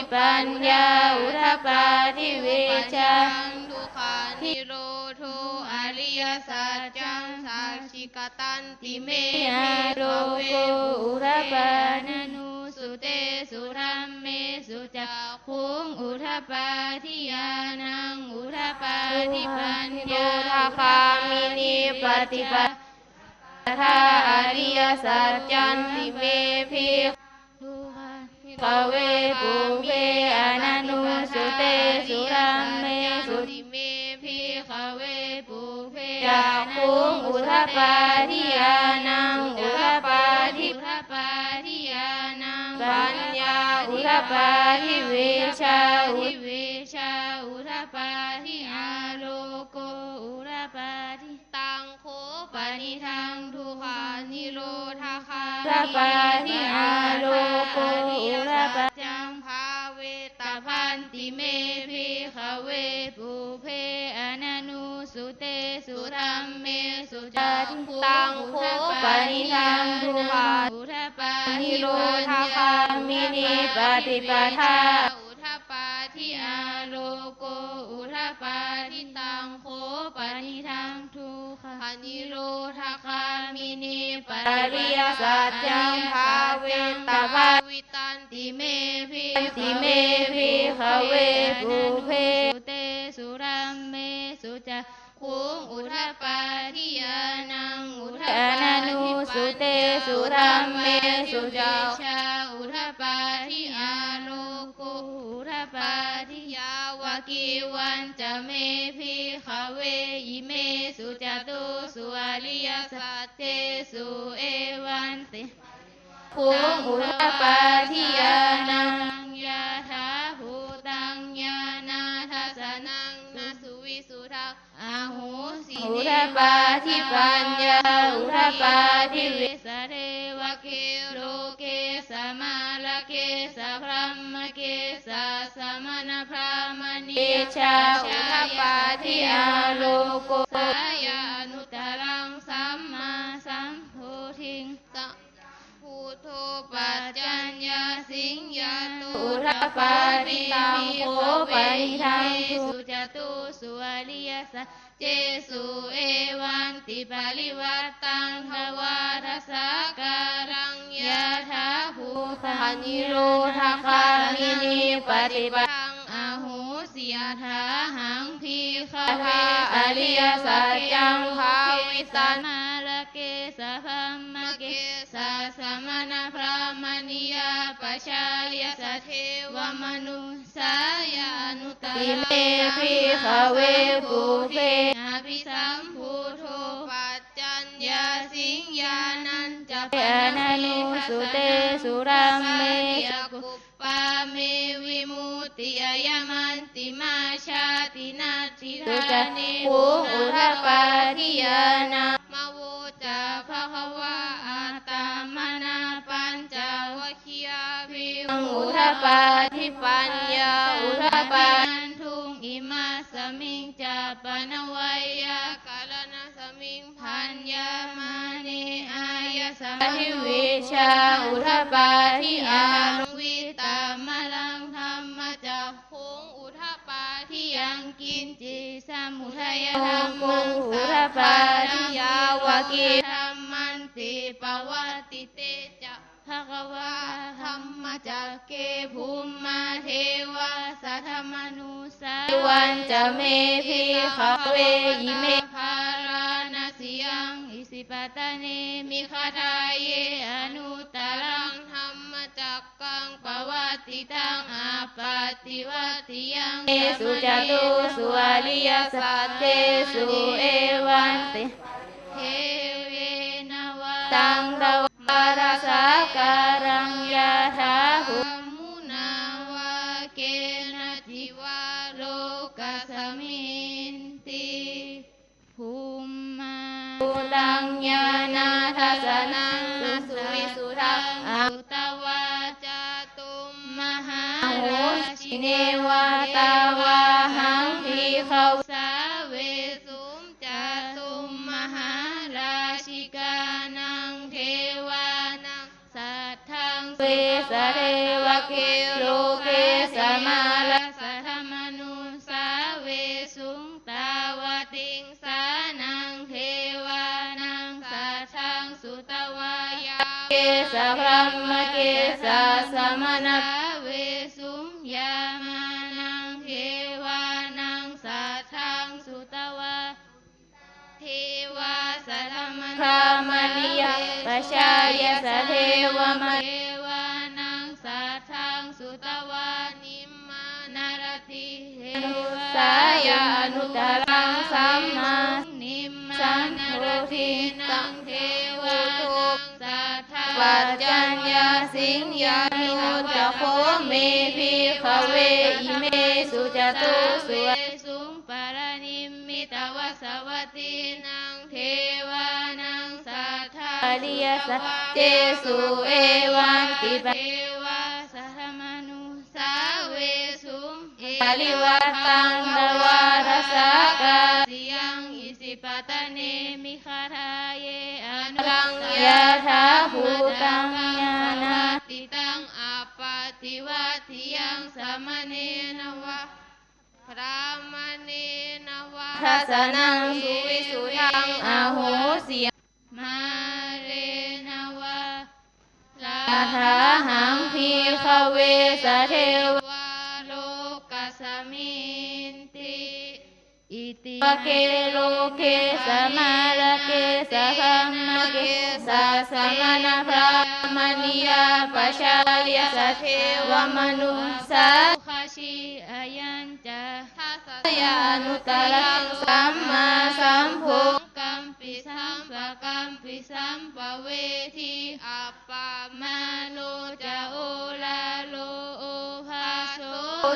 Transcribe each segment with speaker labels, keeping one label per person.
Speaker 1: ธิปัญญาอุทปาทิเวชา
Speaker 2: ทุกขานิโรโทอริยสัจจังสาชิกตันติเม
Speaker 1: ยาโรโกอุทปานานุ
Speaker 2: สุเตสุรัมเมสุจักขุงอุทปาทิยานังอุทปาทิปัญญา
Speaker 1: โยธาคามินีปฏิปทาอริยสัจจันติเมพิ
Speaker 2: ทุกขา
Speaker 1: ภเวปุเพอนันุสุเตสุรัมเมสุ
Speaker 2: ติเมพิขเวปุเพ
Speaker 1: จักขุงอุทปาทิยานังอุทปาทิ
Speaker 2: อุทปาทิยานัง
Speaker 1: ปัญญาอุทปาทิเวชาอุ
Speaker 2: ทิเวชาอุทปาทิอาโลโก นิทังทุกขานิโรธาคา
Speaker 1: อุทปาทิอาโลโกอุทปา
Speaker 2: จังภาเวตาพันติเมพิขเวปุเพอนันุสุเตสุธรัมเมสุจักขุ
Speaker 1: ตังโคปานิทังทุกขา
Speaker 2: อุทปา
Speaker 1: นิโรธาคามินีปฏิปทา
Speaker 2: นิโรธาคามินีป
Speaker 1: อริยสัจจังภาเวตาภา
Speaker 2: วิตันติเมพิ
Speaker 1: ติเมพิขเวปุเพ
Speaker 2: สุเตสุรัมเมสุจักขุงอุทปาทิยานังอุท
Speaker 1: อ
Speaker 2: ปา
Speaker 1: นันุสุเตสุรัมเมสุจัก
Speaker 2: ชา วันจะเมพิขเวยิเมสุจตุสุอริยสัจเตสุเอวันติ
Speaker 1: ภูมิอุทปาทิยานัง
Speaker 2: ยาถาภูตังญาณาทัสสนังนาสุวิสุทักอาหูสี
Speaker 1: อุทปาทิปัญญาอุทปาทิเว
Speaker 2: สเสสมณพรามณี
Speaker 1: เอชาอุทปาทิอาโลโก
Speaker 2: สายานุตรังสัมมาสัมโพธิงสัมพุทโธปัจจัญญาสิงยาตุ
Speaker 1: อุทปาทิตังโคปนิทังทุ
Speaker 2: สุจตุสุอริยสัจเจสุเอวันติปาริวัตตังทวาทสาการังยะถาภู
Speaker 1: ปานิโรธาคามินีปฏิป
Speaker 2: ทังอาหูสิยถาหังพีคา
Speaker 1: ทาอริยสัจจังภาวิตัน
Speaker 2: มาลเกสะพัมมะเกสะสมณพรามณียาปชายสะเทวมนุสายานุต
Speaker 1: ติเมพิขเวปุเพ
Speaker 2: อภิสัมพุทโธปัจจัญญาสิงญานันจะ
Speaker 1: อนันุ สุเตสุรัมเม
Speaker 2: ยกุปปาเมวิมุตติยมันติมาชาตินาทิ
Speaker 1: สุ
Speaker 2: ธา
Speaker 1: จัก
Speaker 2: นิ
Speaker 1: ภูอุทปาทิยานัง
Speaker 2: มาโวจาภะคะวะอาตามนาปัญจวัคคียาภิ
Speaker 1: อุทปาทิปัญญาอุทปา
Speaker 2: นันทุงอิมาสมิงจาปนวัยยา
Speaker 1: ทิวิชาอุทปาทิอา
Speaker 2: ลงวิตามลังธรรมจักคงอุทปาทิยังกินจิสมุทัยธรรมังสัพพะทิยาวกิธรรมันติปวัติเตจะภะควะธรรมจักเกภูมิมาเทวาสัทธมนุสา
Speaker 1: วันจะเมพิขเวยิเม
Speaker 2: คาทาเยอนุตรังธรรมจักกังปวัติตังอาปาติวัติยัง
Speaker 1: เอสุจตุสุอริยสัตเตสุเอวันติ
Speaker 2: เทเวนวา
Speaker 1: ตังตวาราสาการัง
Speaker 2: นั
Speaker 1: งนาสุวิสุทังอา
Speaker 2: สุตวาจาตุมมหา
Speaker 1: โห
Speaker 2: รา
Speaker 1: สิ
Speaker 2: ชิ
Speaker 1: เนวาตาวาหังพีเขา
Speaker 2: สาเวสุมจาตุมมหาราชิกานังเทวานังสัทธัง
Speaker 1: เวสเรวะเกโลเกสสมา
Speaker 2: สะ
Speaker 1: พรหมเกสะสมณะ
Speaker 2: สาเวสุงยามานังเทวานังสัทธังสุตวาเทวาสัทธม
Speaker 1: พรามณิยปชายสะเทวม
Speaker 2: เทวานังสัทธังสุตวานิมมานารติเทว
Speaker 1: สายานุตรังสัมมา
Speaker 2: สิง
Speaker 1: ยานุจะโคเมพิขเวอิเมสุจตุสุ
Speaker 2: เวสุงปารานิมมิตวสวัตินังเทวานังสัทธา
Speaker 1: อริยสเจสุเอวันติป
Speaker 2: เทวาสัทธมนุสาเวสุงเอ
Speaker 1: ปริวัตตังตวารสกา
Speaker 2: สิยังอิสิปตะเนมิคาทาเยอนุ
Speaker 1: รังยะถาภูตังญาณ ทัสนังสุวิสุทังอาโหสิ
Speaker 2: มาเรนวะลาา
Speaker 1: ถาหังพีขเวสเทวา
Speaker 2: โลกัสมินติอิติะ
Speaker 1: เกโลเกสมาลเกสะคัมมะเกสะสมณพรามณิยาปชาลยสเทวมนุสา
Speaker 2: ยา
Speaker 1: นุตรังสัมมาสัมพุ
Speaker 2: กัมปิสัมปะกัมปิสัมปะเวทีอัปปามาโลจะโอลาโลโอภาโส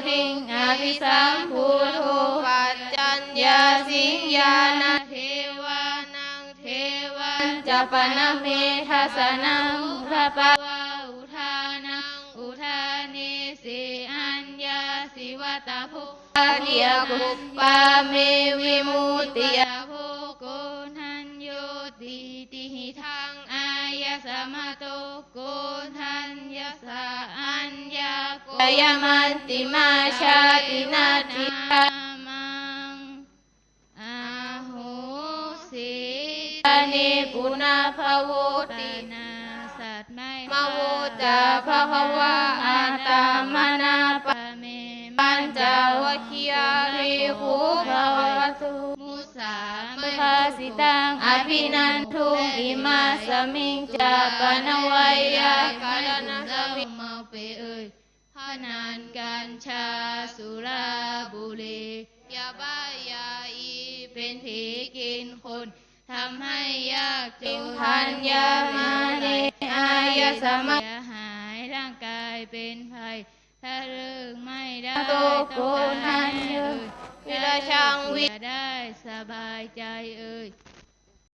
Speaker 1: ทิงอภิสัมพุทโธปัจจัญญาสิงญาณ
Speaker 2: เทวานังเทวา
Speaker 1: จะปนเมทัสนังพระปะ
Speaker 2: วาาภุ
Speaker 1: เทียกุปปาเมวิมุตติย
Speaker 2: ยาโภโกนันโยติติหิทังอายสมะโตโกนันยสาอัญญาโก
Speaker 1: ยมันติมาชาตินาทิ
Speaker 2: นามังอาโหสิ
Speaker 1: ตานิปุนาภโว
Speaker 2: ป
Speaker 1: ติ
Speaker 2: นาสัตไม่
Speaker 1: มาโวจาภควะอาตามนาป
Speaker 2: ปะเม
Speaker 1: ปัญจวั คคียาภิกขุภวตุ
Speaker 2: มุสา
Speaker 1: สุภาสิตังอภินันทุงอิมาสมิงจาปนวัยยา
Speaker 2: คารณะสมิเมาเปเอ่ยพนานกัญชาสุราบุหรียาบ้ายาอีเป็นผีกินคนทำให้ยากจน
Speaker 1: ทัญญามาเนอายสมะ
Speaker 2: เสียหายร่างกายเป็นภัย ถ้าเลิกไม่ได้
Speaker 1: โตโกนันเย
Speaker 2: เอ่ย
Speaker 1: วิราชังวิ
Speaker 2: จะได้สบายใจเอ่ย